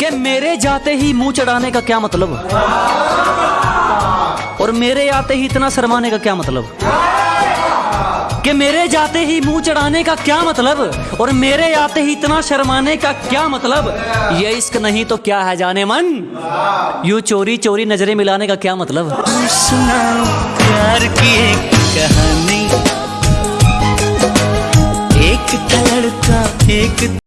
कि मेरे जाते ही मुँह चढ़ाने का क्या मतलब? और मेरे आते ही इतना शर्माने का क्या मतलब? कि मेरे जाते ही मुँह चढ़ाने का क्या मतलब? और मेरे आते ही इतना शर्माने का क्या मतलब? ये इश्क नहीं तो क्या है जाने मन? यू चोरी चोरी नज़रें मिलाने का क्या मतलब? प्यार की एक कहानी एक था लड़का एक